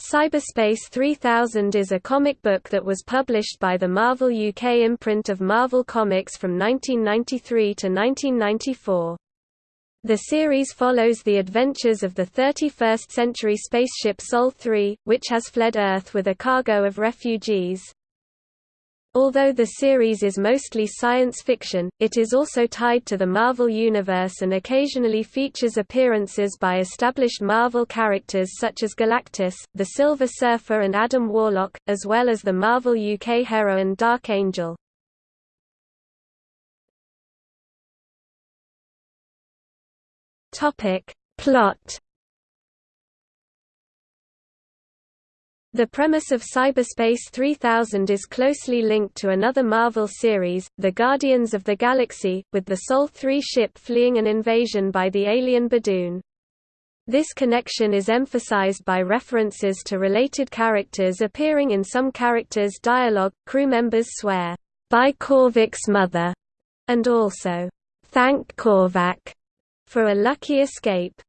Cyberspace 3000 is a comic book that was published by the Marvel UK imprint of Marvel Comics from 1993 to 1994. The series follows the adventures of the 31st-century spaceship Sol 3, which has fled Earth with a cargo of refugees. Although the series is mostly science fiction, it is also tied to the Marvel Universe and occasionally features appearances by established Marvel characters such as Galactus, the Silver Surfer and Adam Warlock, as well as the Marvel UK heroine Dark Angel. Plot The premise of Cyberspace 3000 is closely linked to another Marvel series, The Guardians of the Galaxy, with the Sol 3 ship fleeing an invasion by the alien Badoon. This connection is emphasized by references to related characters appearing in some characters' dialogue. Crew members swear, by Korvac's mother, and also, thank Korvac, for a lucky escape.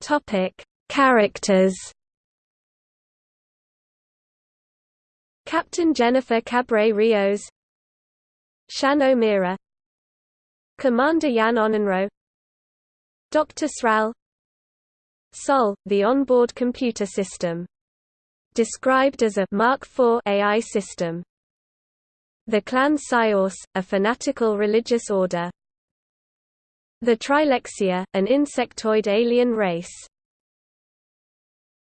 Topic: Characters. Captain Jennifer Cabré Rios, Shan O'Meara, Commander Jan Onenro, Dr. Sral, Sol, the onboard computer system. Described as a Mark IV AI system. The clan Psi-Orce, a fanatical religious order. The Trilexia, an insectoid alien race